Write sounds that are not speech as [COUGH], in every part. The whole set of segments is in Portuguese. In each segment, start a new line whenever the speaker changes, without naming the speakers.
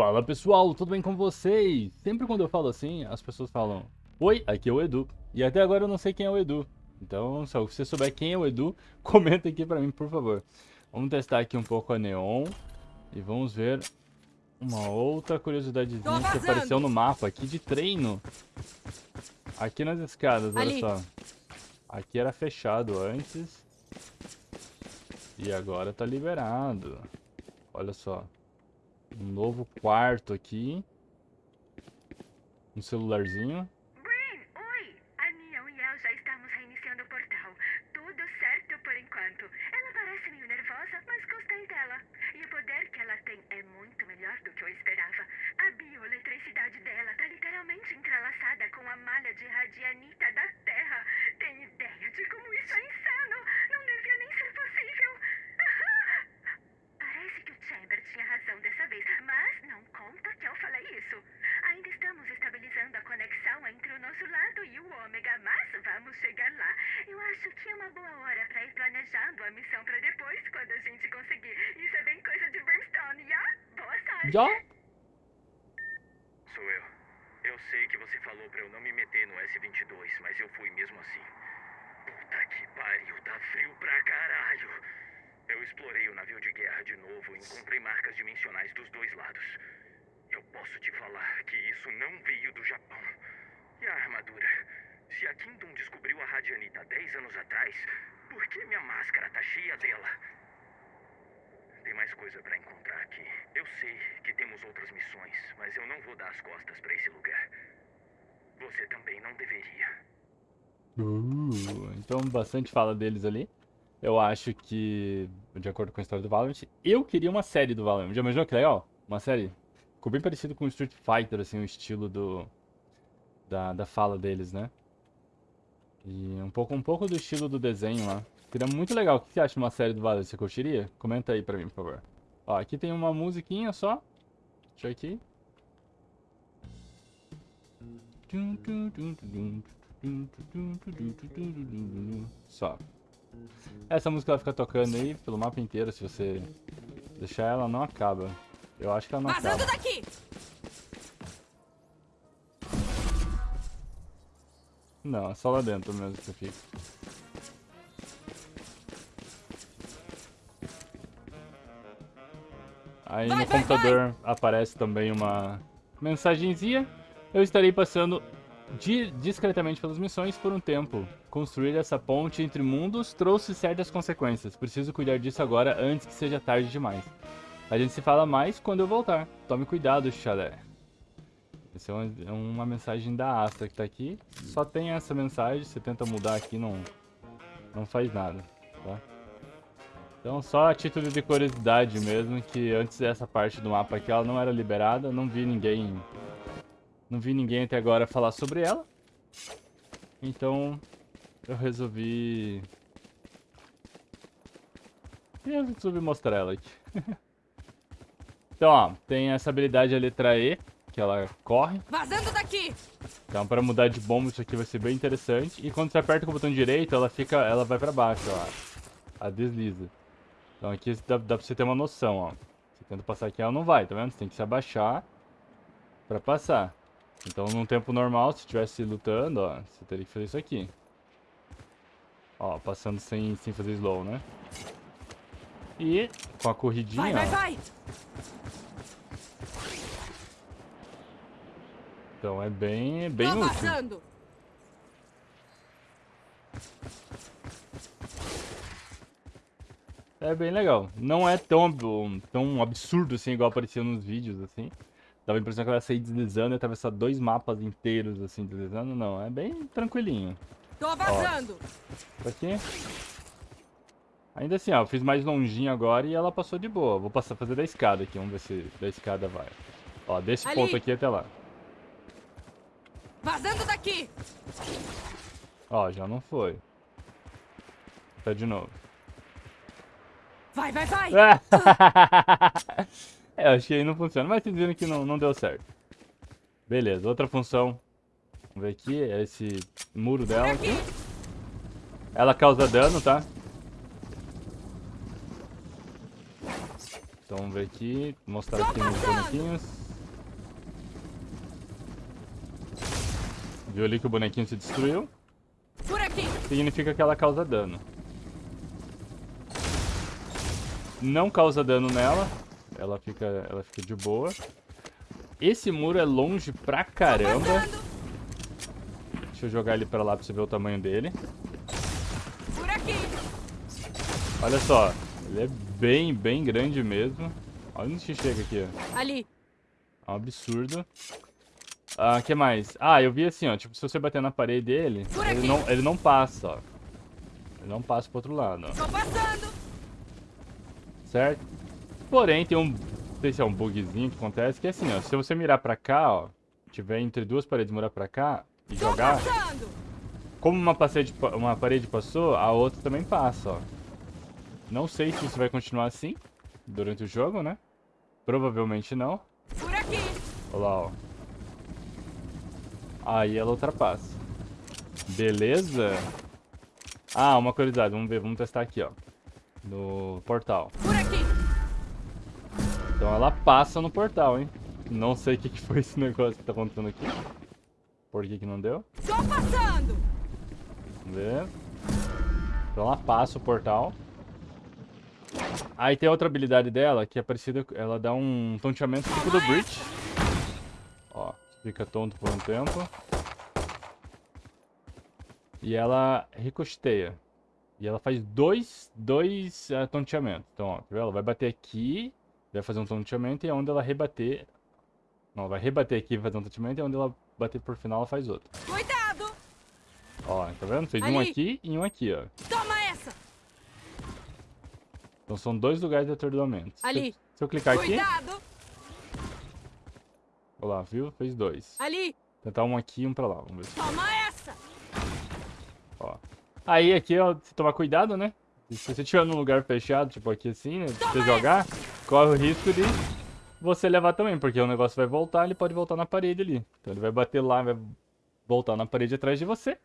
Fala pessoal, tudo bem com vocês? Sempre quando eu falo assim, as pessoas falam Oi, aqui é o Edu. E até agora eu não sei quem é o Edu. Então, se você souber quem é o Edu, [LAUGHS] comenta aqui pra mim, por favor. Vamos testar aqui um pouco a Neon. E vamos ver uma outra curiosidadezinha que apareceu no mapa aqui de treino. Aqui nas escadas, olha
Ali.
só. Aqui era fechado antes. E agora tá liberado. Olha só. Um novo quarto aqui. Um celularzinho.
Gwen, oi! A Neon e eu já estamos reiniciando o portal. Tudo certo por enquanto. Ela parece meio nervosa, mas gostei dela. E o poder que ela tem é muito melhor do que eu esperava. A bioeletricidade dela tá literalmente entrelaçada com a malha de radianita da Terra. Tem ideia de como isso é insano? Não devia nem ser possível. Parece que o Chamber tinha razão dessa vez, mas não conta que eu falei isso. Ainda estamos estabilizando a conexão entre o nosso lado e o Ômega, mas vamos chegar lá. Eu acho que é uma boa hora para ir planejando a missão para depois, quando a gente conseguir. Isso é bem coisa de Brimstone, já? Boa sorte!
Já?
Sou eu. Eu sei que você falou pra eu não me meter no S-22, mas eu fui mesmo assim. Puta que pariu, tá frio pra caralho. Eu explorei o navio de guerra de novo e encontrei marcas dimensionais dos dois lados. Eu posso te falar que isso não veio do Japão. E a armadura? Se a Kingdom descobriu a Radianita 10 anos atrás, por que minha máscara tá cheia dela? Tem mais coisa pra encontrar aqui. Eu sei que temos outras missões, mas eu não vou dar as costas pra esse lugar. Você também não deveria.
Uh, então, bastante fala deles ali. Eu acho que, de acordo com a história do Valorant, eu queria uma série do Valorant. Já imaginou que legal? Uma série? Ficou bem parecido com Street Fighter, assim, o estilo do... Da, da fala deles, né? E um pouco, um pouco do estilo do desenho lá. Seria muito legal. O que você acha de uma série do Valorant? Você curtiria? Comenta aí pra mim, por favor. Ó, aqui tem uma musiquinha só. Deixa eu aqui. Só. Essa música ela fica tocando aí pelo mapa inteiro, se você deixar ela não acaba. Eu acho que ela não
Vazando
acaba.
daqui!
Não, é só lá dentro mesmo que fica. Aí
Vai,
no
vai,
computador aparece também uma mensagenzinha. Eu estarei passando di- discretamente pelas missões por um tempo. Construir essa ponte entre mundos trouxe certas consequências. Preciso cuidar disso agora antes que seja tarde demais. A gente se fala mais quando eu voltar. Tome cuidado, chalé. Essa é uma, é uma mensagem da Astra que tá aqui. Só tem essa mensagem, você tenta mudar aqui, não, não faz nada, tá? Então só a título de curiosidade mesmo, que antes dessa parte do mapa aqui ela não era liberada, não vi ninguém... Não vi ninguém até agora falar sobre ela. Então eu resolvi... Eu resolvi mostrar ela aqui. [LAUGHS] então ó, tem essa habilidade a letra E, que ela corre.
Vazando daqui!
Então, para mudar de bomba, isso aqui vai ser bem interessante. E quando você aperta com o botão direito, ela fica, ela vai para baixo, ó. Ela desliza. Então aqui dá, dá pra você ter uma noção, ó. Você tenta passar aqui, ela não vai, tá vendo? Você tem que se abaixar para passar. Então, num tempo normal, se estivesse lutando, ó, você teria que fazer isso aqui. Ó, passando sem, sem fazer slow, né? E com a corridinha,
Vai, vai,
ó, então é bem, é bem
Tô
útil.
vazando!
É bem legal. Não é tão, tão absurdo assim, igual aparecia nos vídeos, assim. Dava a impressão que ela ia sair deslizando e atravessar dois mapas inteiros, assim, deslizando. Não, é bem tranquilinho.
Tô vazando!
Isso aqui. Ainda assim, ó, eu fiz mais longinho agora e ela passou de boa. Vou passar fazer da escada aqui, vamos ver se da escada vai. Ó, desse
Ali.
ponto aqui até lá.
Vazando daqui!
Ó, já não foi. Tá de novo.
Vai, vai, vai! [LAUGHS]
é, acho que aí não funciona, mas vocês viram que não, não deu certo. Beleza, outra função. Vamos ver aqui, é esse muro dela aqui. Ela causa dano, tá? Então vamos ver aqui, mostrar aqui nos bonequinhos. Viu ali que o bonequinho se destruiu? Significa que ela causa dano. Não causa dano nela. Ela fica, ela fica de boa. Esse muro é longe pra caramba. Deixa eu jogar ele pra lá pra você ver o tamanho dele. Olha só, ele é bem, bem grande mesmo. Olha onde chega aqui, ó.
Ali.
É um absurdo. Ah, que mais? Ah, eu vi assim, ó. Tipo, se você bater na parede dele, ele não, ele não passa, ó. Ele não passa pro outro lado, ó. Certo? Porém, tem um... Não sei se é um bugzinho que acontece, que é assim, ó. Se você mirar pra cá, ó. Tiver entre duas paredes, mirar pra cá e
Tô
jogar...
passando.
Como uma parede, pa- uma parede passou, a outra também passa, ó. Não sei se isso vai continuar assim durante o jogo, né? Provavelmente não.
Por aqui.
Olha lá, ó. Aí ela ultrapassa. Beleza? Ah, uma curiosidade. Vamos ver, vamos testar aqui, ó. No portal.
Por aqui.
Então ela passa no portal, hein? Não sei o que, que foi esse negócio que tá acontecendo aqui. Por que que não deu?
Tô passando.
Vamos ver. Então ela passa o portal. Aí tem outra habilidade dela que é parecida. Ela dá um tonteamento tipo do Breach. Fica tonto por um tempo. E ela ricocheteia. E ela faz dois, dois uh, tonteamentos. Então, ó, tá ela vai bater aqui, vai fazer um tonteamento, e é onde ela rebater. Não, ela vai rebater aqui e fazer um tonteamento, e onde ela bater por final, ela faz outro.
Cuidado.
Ó, tá vendo? Fez um
Ali.
aqui e um aqui, ó.
Toma essa.
Então são dois lugares de atordoamento. Se-
Ali.
Se eu clicar aqui,
Cuidado.
Olha lá, viu? Fez dois.
Ali.
Tentar um aqui e um pra lá, vamos ver. se-
Toma essa.
Ó. Aí aqui, ó, se tomar cuidado, né? Se você estiver num lugar fechado, tipo aqui assim, né? Se você jogar, corre o risco de você levar também, porque o negócio vai voltar, ele pode voltar na parede ali. Então ele vai bater lá, vai voltar na parede atrás de você.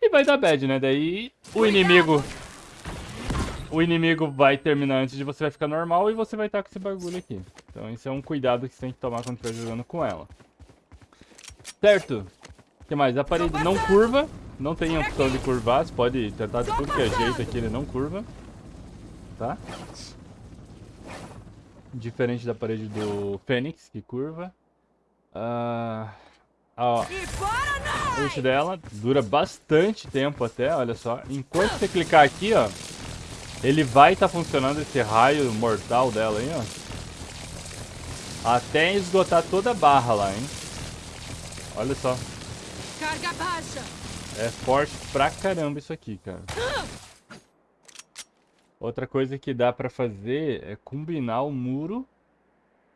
E vai dar bad, né? Daí o inimigo. O inimigo vai terminar antes de você vai ficar normal e você vai estar com esse bagulho aqui. Então isso é um cuidado que você tem que tomar quando estiver jogando com ela. Certo? O que mais? A parede não curva. Não tem opção de curvar. Você pode tentar de tudo que é jeito aqui, ele não curva. Tá? Diferente da parede do Fênix, que curva. Ah, ó, o dela dura bastante tempo até, olha só. Enquanto você clicar aqui, ó, ele vai estar funcionando esse raio mortal dela aí, ó. Até esgotar toda a barra lá, hein. Olha só.
Carga baixa.
É forte pra caramba isso aqui, cara. Outra coisa que dá pra fazer é combinar o muro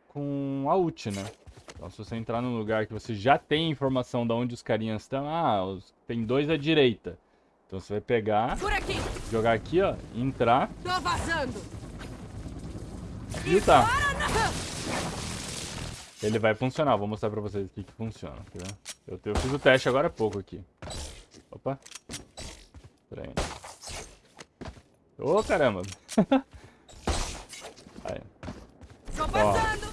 com a ult, né? Então se você entrar num lugar que você já tem informação de onde os carinhas estão, ah, os- tem dois à direita. Então você vai pegar,
aqui.
jogar aqui, ó, entrar
Tô vazando.
e tá. Ele vai funcionar, vou mostrar pra vocês o que que funciona, tá? Eu, eu fiz o teste agora há pouco aqui. Opa. Pera aí. Ô, caramba. [LAUGHS] aí.
Tô passando.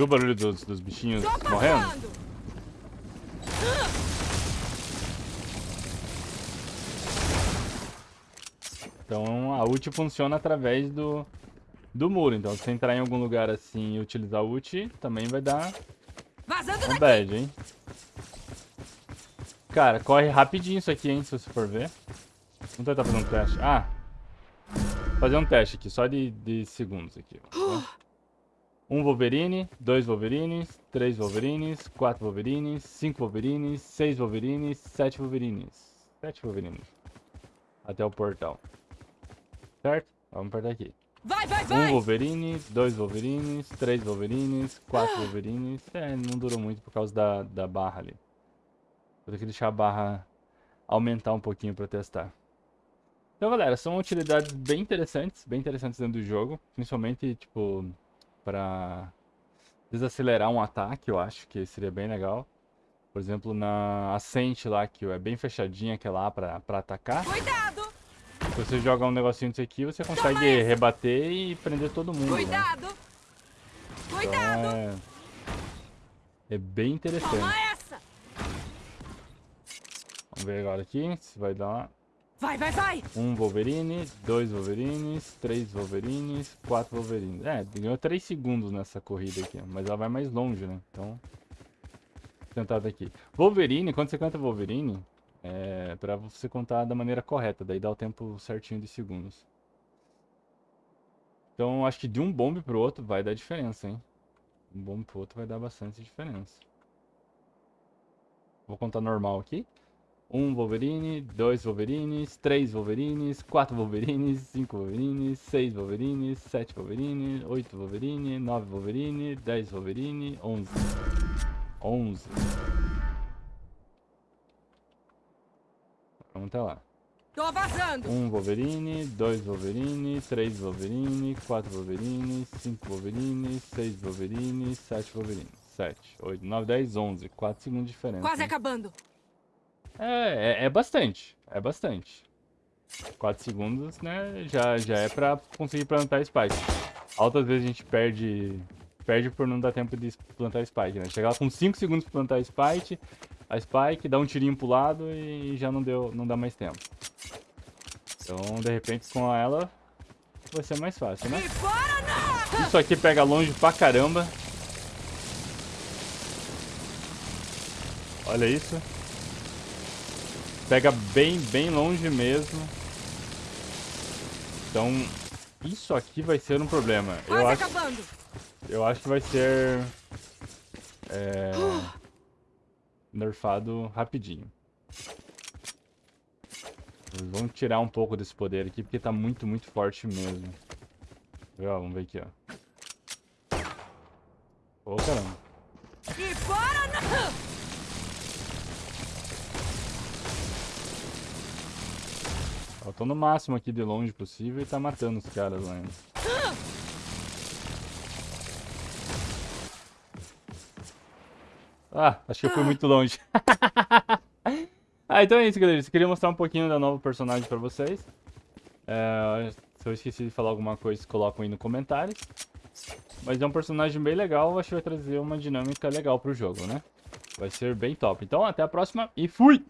Ouviu o barulho dos, dos bichinhos morrendo? Então a ult funciona através do, do muro. Então se você entrar em algum lugar assim e utilizar a ult, também vai dar
Vazando
um bad, hein? Cara, corre rapidinho isso aqui, hein, se você for ver. Vamos tentar fazer um teste. Ah! Fazer um teste aqui, só de, de segundos aqui. tá? [GASPS] Um Wolverine, dois Wolverines, três Wolverines, quatro Wolverines, cinco Wolverines, seis Wolverines, sete Wolverines. Sete Wolverines. Até o portal. Certo? Vamos apertar aqui.
Vai, vai,
Um
vai.
Wolverine, dois Wolverines, três Wolverines, quatro Wolverines. É, não durou muito por causa da, da barra ali. Vou ter que deixar a barra aumentar um pouquinho pra testar. Então, galera, são utilidades bem interessantes, bem interessantes dentro do jogo. Principalmente, tipo, pra desacelerar um ataque, eu acho que seria bem legal. Por exemplo, na Ascent lá, que é bem fechadinha aquela lá pra, pra atacar.
Cuidado!
Se você jogar um negocinho desse aqui, você consegue
essa.
rebater e prender todo mundo. né?
Cuidado! Cuidado!
Então é... É bem interessante.
Toma essa!
Vamos ver agora aqui se vai dar
Vai, vai, vai!
um Wolverine, dois Wolverines, três Wolverines, quatro Wolverines. É, ganhou 3 segundos nessa corrida aqui, mas ela vai mais longe, né? Então, tentar daqui. Wolverine, quando você canta Wolverine, é pra você contar da maneira correta, daí dá o tempo certinho de segundos. Então, acho que de um bombe pro outro vai dar diferença, hein? Um bombe pro outro vai dar bastante diferença. Vou contar normal aqui. Um Wolverine, dois Wolverines, três Wolverines, quatro Wolverines, cinco Wolverines, seis Wolverines, sete Wolverine, oito Wolverine, nove Wolverine, dez Wolverine, onze. Onze. Vamos até lá.
Tô vazando!
Um Wolverine, dois Wolverine, três Wolverine, quatro Wolverine, cinco Wolverine, seis Wolverine, sete Wolverine. Sete, oito, nove, dez, onze. Quatro segundos de diferença.
Quase
hein?
acabando!
É, é, é bastante. É bastante. 4 segundos, né? Já, já é pra conseguir plantar Spike. Altas vezes a gente perde. Perde por não dar tempo de plantar Spike, né? Chegar com 5 segundos pra plantar Spike, a Spike, dá um tirinho pro lado e já não deu. não dá mais tempo. Então, de repente, com ela vai ser mais fácil, né? Isso aqui pega longe pra caramba. Olha isso. Pega bem, bem longe mesmo. Então, isso aqui vai ser um problema. Eu acho, eu acho que vai ser... É, nerfado rapidinho. Vamos tirar um pouco desse poder aqui, porque tá muito, muito forte mesmo. Ó, Vamos ver aqui, ó. Ô, caramba.
E fora não!
Eu tô no máximo aqui de longe possível e tá matando os caras lá ainda. Ah, acho que eu fui muito longe. [LAUGHS] ah, então é isso, galera. Eu queria mostrar um pouquinho da nova personagem pra vocês. É, se eu esqueci de falar alguma coisa, colocam aí no comentário. Mas é um personagem bem legal, acho que vai trazer uma dinâmica legal pro jogo, né? Vai ser bem top. Então, até a próxima e fui!